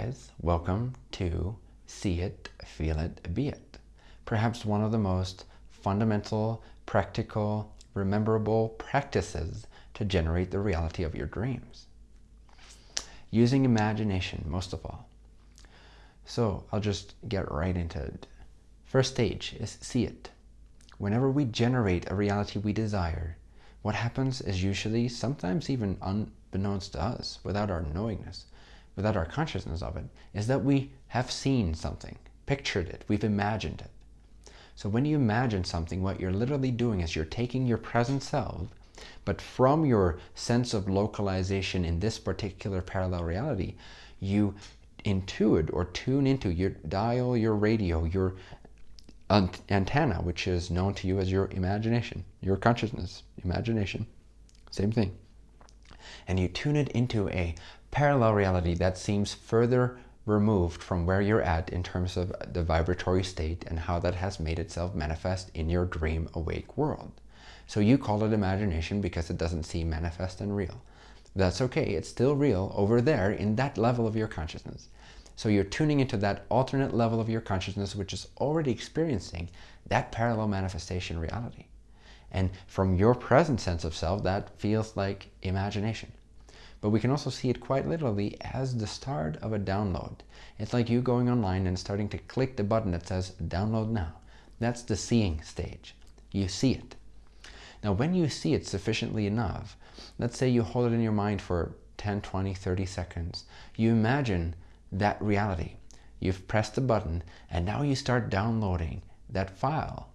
guys, welcome to See It, Feel It, Be It. Perhaps one of the most fundamental, practical, rememberable practices to generate the reality of your dreams. Using imagination, most of all. So I'll just get right into it. First stage is see it. Whenever we generate a reality we desire, what happens is usually, sometimes even unbeknownst to us, without our knowingness, without our consciousness of it, is that we have seen something, pictured it, we've imagined it. So when you imagine something, what you're literally doing is you're taking your present self, but from your sense of localization in this particular parallel reality, you intuit or tune into your dial, your radio, your antenna, which is known to you as your imagination, your consciousness, imagination, same thing. And you tune it into a parallel reality that seems further removed from where you're at in terms of the vibratory state and how that has made itself manifest in your dream awake world. So you call it imagination because it doesn't seem manifest and real. That's okay, it's still real over there in that level of your consciousness. So you're tuning into that alternate level of your consciousness which is already experiencing that parallel manifestation reality. And from your present sense of self, that feels like imagination. But we can also see it quite literally as the start of a download. It's like you going online and starting to click the button that says download now. That's the seeing stage. You see it. Now when you see it sufficiently enough, let's say you hold it in your mind for 10, 20, 30 seconds, you imagine that reality. You've pressed the button and now you start downloading that file,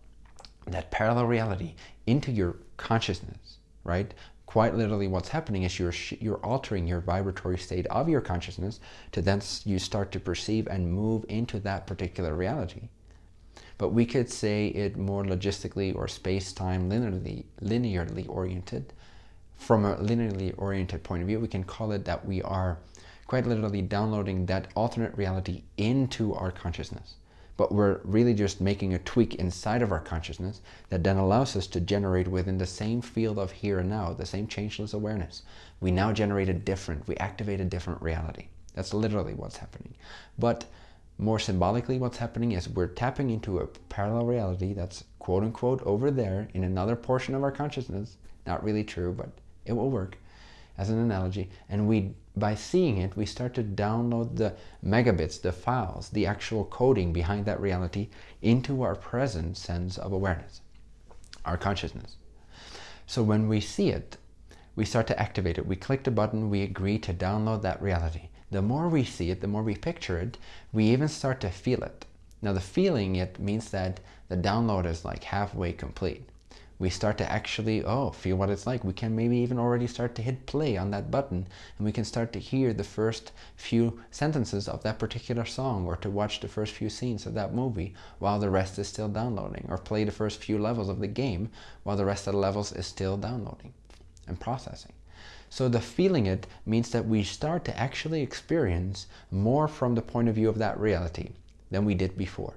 that parallel reality into your consciousness, right? Quite literally what's happening is you're, you're altering your vibratory state of your consciousness to then you start to perceive and move into that particular reality. But we could say it more logistically or space-time linearly, linearly oriented. From a linearly oriented point of view, we can call it that we are quite literally downloading that alternate reality into our consciousness but we're really just making a tweak inside of our consciousness that then allows us to generate within the same field of here and now, the same changeless awareness. We now generate a different, we activate a different reality. That's literally what's happening. But more symbolically, what's happening is we're tapping into a parallel reality that's quote unquote over there in another portion of our consciousness. Not really true, but it will work as an analogy. And we by seeing it, we start to download the megabits, the files, the actual coding behind that reality into our present sense of awareness, our consciousness. So when we see it, we start to activate it. We click the button, we agree to download that reality. The more we see it, the more we picture it, we even start to feel it. Now the feeling it means that the download is like halfway complete we start to actually, oh, feel what it's like. We can maybe even already start to hit play on that button and we can start to hear the first few sentences of that particular song or to watch the first few scenes of that movie while the rest is still downloading or play the first few levels of the game while the rest of the levels is still downloading and processing. So the feeling it means that we start to actually experience more from the point of view of that reality than we did before.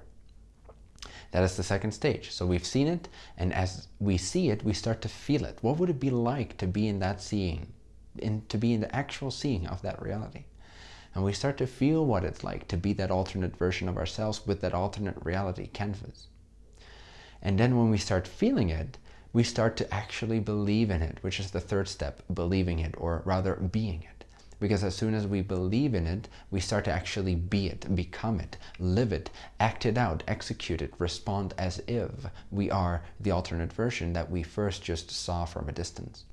That is the second stage. So we've seen it, and as we see it, we start to feel it. What would it be like to be in that seeing, in, to be in the actual seeing of that reality? And we start to feel what it's like to be that alternate version of ourselves with that alternate reality canvas. And then when we start feeling it, we start to actually believe in it, which is the third step, believing it, or rather being it. Because as soon as we believe in it, we start to actually be it, become it, live it, act it out, execute it, respond as if we are the alternate version that we first just saw from a distance.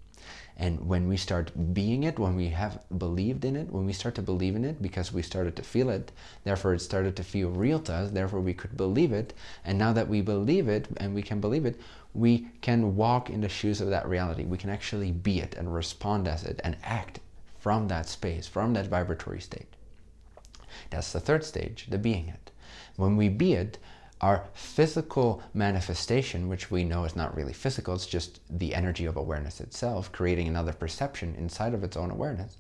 And when we start being it, when we have believed in it, when we start to believe in it because we started to feel it, therefore it started to feel real to us, therefore we could believe it. And now that we believe it and we can believe it, we can walk in the shoes of that reality. We can actually be it and respond as it and act from that space, from that vibratory state. That's the third stage, the being it. When we be it, our physical manifestation, which we know is not really physical, it's just the energy of awareness itself, creating another perception inside of its own awareness,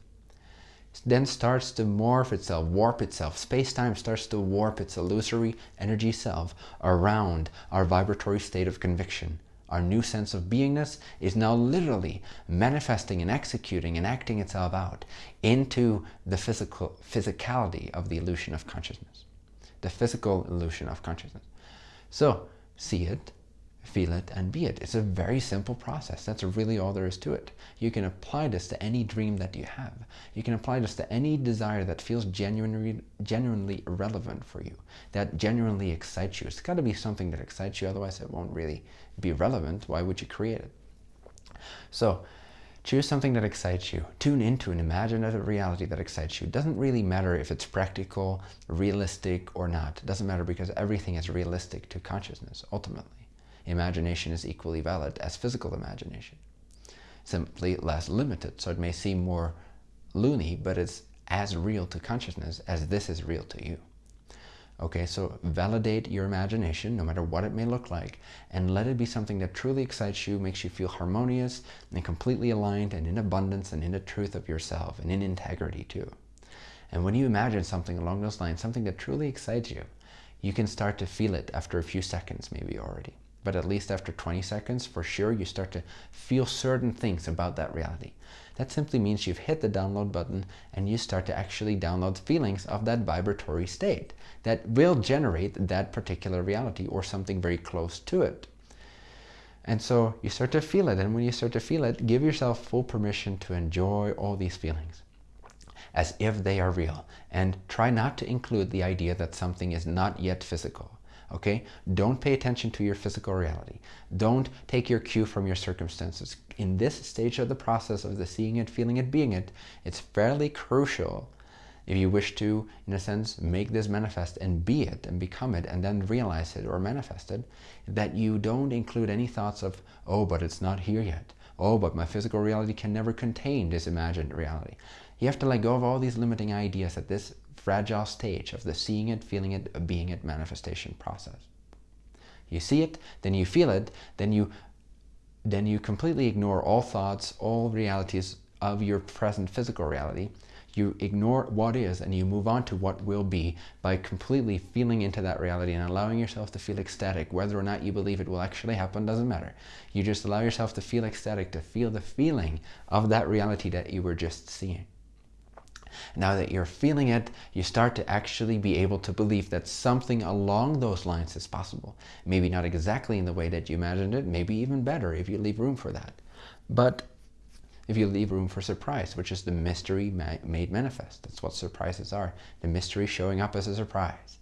then starts to morph itself, warp itself. Space-time starts to warp its illusory energy self around our vibratory state of conviction, our new sense of beingness is now literally manifesting and executing and acting itself out into the physical physicality of the illusion of consciousness, the physical illusion of consciousness. So see it, feel it, and be it. It's a very simple process. That's really all there is to it. You can apply this to any dream that you have. You can apply this to any desire that feels genuinely, genuinely relevant for you, that genuinely excites you. It's got to be something that excites you, otherwise it won't really be relevant. Why would you create it? So choose something that excites you. Tune into an imaginative reality that excites you. It doesn't really matter if it's practical, realistic, or not. It doesn't matter because everything is realistic to consciousness, ultimately imagination is equally valid as physical imagination. Simply less limited, so it may seem more loony, but it's as real to consciousness as this is real to you. Okay, so validate your imagination, no matter what it may look like, and let it be something that truly excites you, makes you feel harmonious and completely aligned and in abundance and in the truth of yourself and in integrity too. And when you imagine something along those lines, something that truly excites you, you can start to feel it after a few seconds maybe already but at least after 20 seconds, for sure, you start to feel certain things about that reality. That simply means you've hit the download button and you start to actually download feelings of that vibratory state that will generate that particular reality or something very close to it. And so you start to feel it. And when you start to feel it, give yourself full permission to enjoy all these feelings as if they are real. And try not to include the idea that something is not yet physical okay? Don't pay attention to your physical reality. Don't take your cue from your circumstances. In this stage of the process of the seeing it, feeling it, being it, it's fairly crucial if you wish to, in a sense, make this manifest and be it and become it and then realize it or manifest it, that you don't include any thoughts of, oh, but it's not here yet. Oh, but my physical reality can never contain this imagined reality. You have to let go of all these limiting ideas at this fragile stage of the seeing it, feeling it, being it manifestation process. You see it, then you feel it, then you then you completely ignore all thoughts, all realities of your present physical reality. You ignore what is and you move on to what will be by completely feeling into that reality and allowing yourself to feel ecstatic. Whether or not you believe it will actually happen doesn't matter. You just allow yourself to feel ecstatic, to feel the feeling of that reality that you were just seeing. Now that you're feeling it, you start to actually be able to believe that something along those lines is possible. Maybe not exactly in the way that you imagined it, maybe even better if you leave room for that. But if you leave room for surprise, which is the mystery made manifest. That's what surprises are. The mystery showing up as a surprise.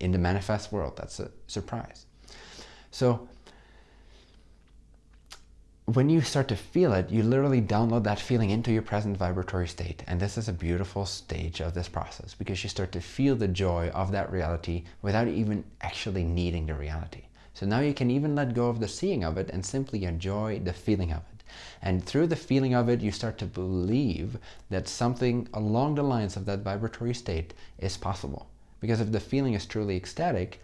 In the manifest world, that's a surprise. So when you start to feel it, you literally download that feeling into your present vibratory state. And this is a beautiful stage of this process because you start to feel the joy of that reality without even actually needing the reality. So now you can even let go of the seeing of it and simply enjoy the feeling of it. And through the feeling of it, you start to believe that something along the lines of that vibratory state is possible. Because if the feeling is truly ecstatic,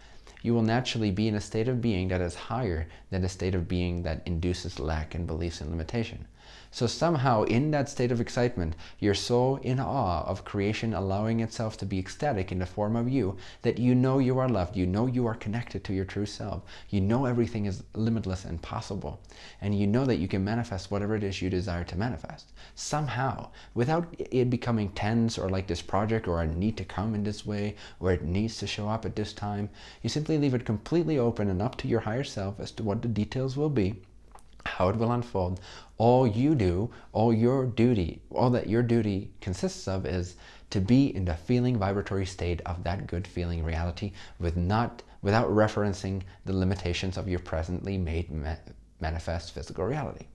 you will naturally be in a state of being that is higher than a state of being that induces lack and beliefs and limitation. So somehow in that state of excitement, you're so in awe of creation allowing itself to be ecstatic in the form of you that you know you are loved, you know you are connected to your true self, you know everything is limitless and possible, and you know that you can manifest whatever it is you desire to manifest. Somehow, without it becoming tense or like this project or a need to come in this way or it needs to show up at this time, you simply leave it completely open and up to your higher self as to what the details will be how it will unfold. All you do, all your duty, all that your duty consists of is to be in the feeling vibratory state of that good feeling reality with not, without referencing the limitations of your presently made ma manifest physical reality.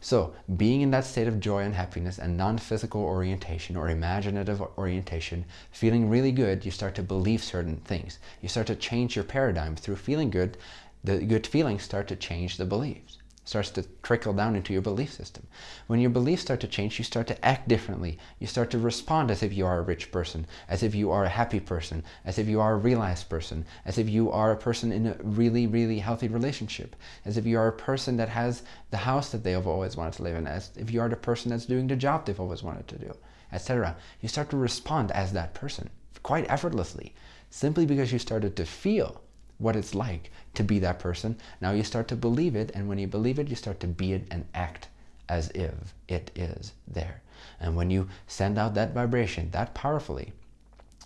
So being in that state of joy and happiness and non-physical orientation or imaginative orientation, feeling really good, you start to believe certain things. You start to change your paradigm through feeling good. The good feelings start to change the beliefs starts to trickle down into your belief system. When your beliefs start to change, you start to act differently. You start to respond as if you are a rich person, as if you are a happy person, as if you are a realized person, as if you are a person in a really, really healthy relationship, as if you are a person that has the house that they have always wanted to live in, as if you are the person that's doing the job they've always wanted to do, etc. You start to respond as that person quite effortlessly, simply because you started to feel what it's like to be that person. Now you start to believe it, and when you believe it, you start to be it and act as if it is there. And when you send out that vibration that powerfully,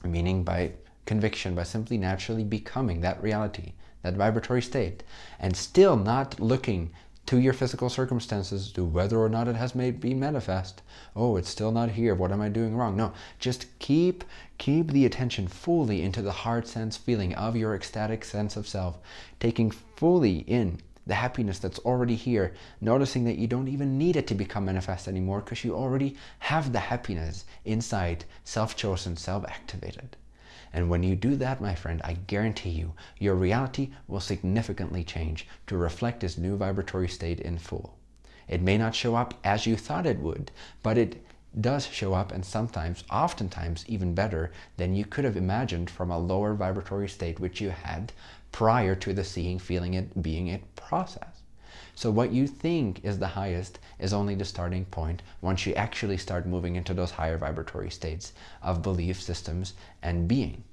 meaning by conviction, by simply naturally becoming that reality, that vibratory state, and still not looking to your physical circumstances to whether or not it has made be manifest. Oh, it's still not here. What am I doing wrong? No, just keep keep the attention fully into the heart sense feeling of your ecstatic sense of self, taking fully in the happiness that's already here, noticing that you don't even need it to become manifest anymore because you already have the happiness inside, self-chosen, self-activated. And when you do that, my friend, I guarantee you, your reality will significantly change to reflect this new vibratory state in full. It may not show up as you thought it would, but it does show up and sometimes, oftentimes, even better than you could have imagined from a lower vibratory state which you had prior to the seeing, feeling it, being it process. So what you think is the highest is only the starting point once you actually start moving into those higher vibratory states of belief systems and being.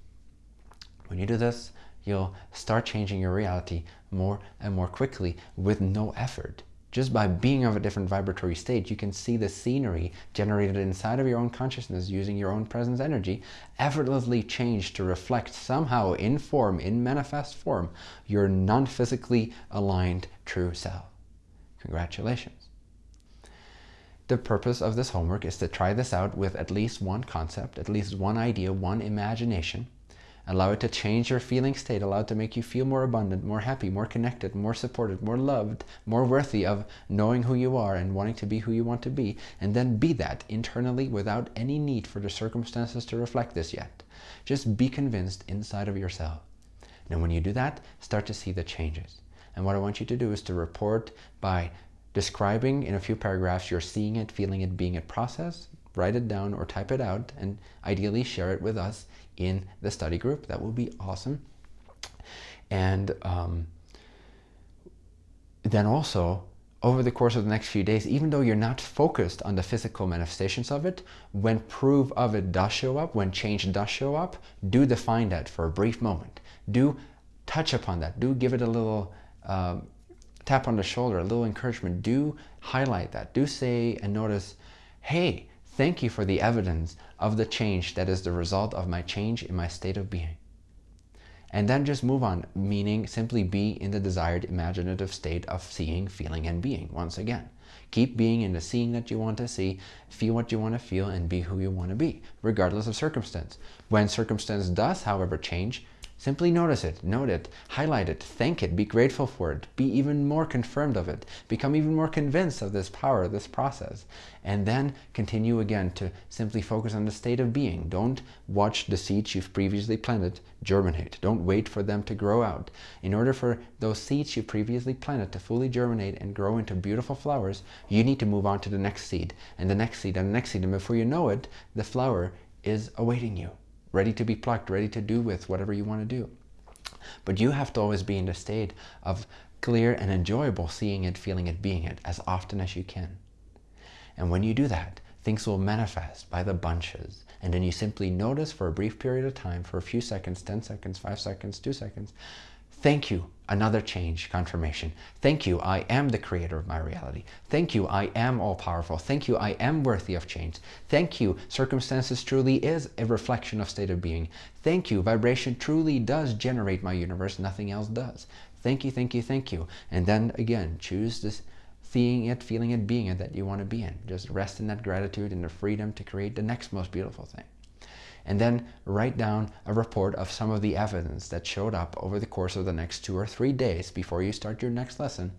When you do this, you'll start changing your reality more and more quickly with no effort. Just by being of a different vibratory state, you can see the scenery generated inside of your own consciousness using your own presence energy effortlessly change to reflect somehow in form, in manifest form, your non-physically aligned true self. Congratulations. The purpose of this homework is to try this out with at least one concept, at least one idea, one imagination. Allow it to change your feeling state, allow it to make you feel more abundant, more happy, more connected, more supported, more loved, more worthy of knowing who you are and wanting to be who you want to be. And then be that internally without any need for the circumstances to reflect this yet. Just be convinced inside of yourself. And when you do that, start to see the changes. And what I want you to do is to report by describing in a few paragraphs your seeing it, feeling it, being it process. Write it down or type it out and ideally share it with us in the study group. That will be awesome. And um, then also, over the course of the next few days, even though you're not focused on the physical manifestations of it, when proof of it does show up, when change does show up, do define that for a brief moment. Do touch upon that. Do give it a little um, tap on the shoulder, a little encouragement, do highlight that. Do say and notice, hey, thank you for the evidence of the change that is the result of my change in my state of being. And then just move on, meaning simply be in the desired imaginative state of seeing, feeling, and being once again. Keep being in the seeing that you want to see, feel what you want to feel, and be who you want to be, regardless of circumstance. When circumstance does, however, change, Simply notice it, note it, highlight it, thank it, be grateful for it, be even more confirmed of it, become even more convinced of this power, this process, and then continue again to simply focus on the state of being. Don't watch the seeds you've previously planted germinate. Don't wait for them to grow out. In order for those seeds you previously planted to fully germinate and grow into beautiful flowers, you need to move on to the next seed, and the next seed, and the next seed, and before you know it, the flower is awaiting you ready to be plucked, ready to do with whatever you want to do. But you have to always be in the state of clear and enjoyable seeing it, feeling it, being it as often as you can. And when you do that, things will manifest by the bunches. And then you simply notice for a brief period of time, for a few seconds, 10 seconds, 5 seconds, 2 seconds, Thank you. Another change, confirmation. Thank you. I am the creator of my reality. Thank you. I am all powerful. Thank you. I am worthy of change. Thank you. Circumstances truly is a reflection of state of being. Thank you. Vibration truly does generate my universe. Nothing else does. Thank you. Thank you. Thank you. And then again, choose this seeing it, feeling it, being it that you want to be in. Just rest in that gratitude and the freedom to create the next most beautiful thing and then write down a report of some of the evidence that showed up over the course of the next two or three days before you start your next lesson.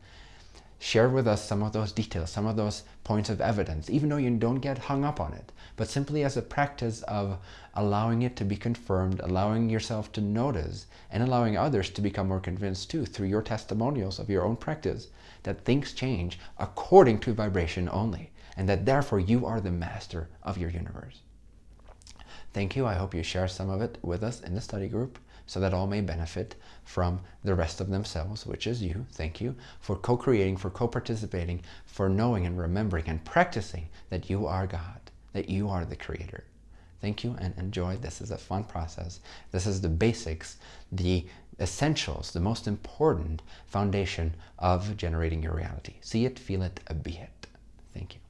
Share with us some of those details, some of those points of evidence, even though you don't get hung up on it, but simply as a practice of allowing it to be confirmed, allowing yourself to notice, and allowing others to become more convinced too through your testimonials of your own practice that things change according to vibration only, and that therefore you are the master of your universe. Thank you. I hope you share some of it with us in the study group so that all may benefit from the rest of themselves, which is you. Thank you for co-creating, for co-participating, for knowing and remembering and practicing that you are God, that you are the creator. Thank you and enjoy. This is a fun process. This is the basics, the essentials, the most important foundation of generating your reality. See it, feel it, be it. Thank you.